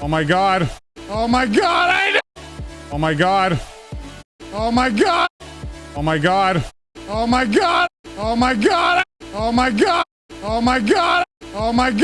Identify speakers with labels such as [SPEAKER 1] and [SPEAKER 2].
[SPEAKER 1] Oh my god. Oh my god. I Oh my god. Oh my god. Oh my god. Oh my god. Oh my god. Oh my god. Oh my god. Oh my god.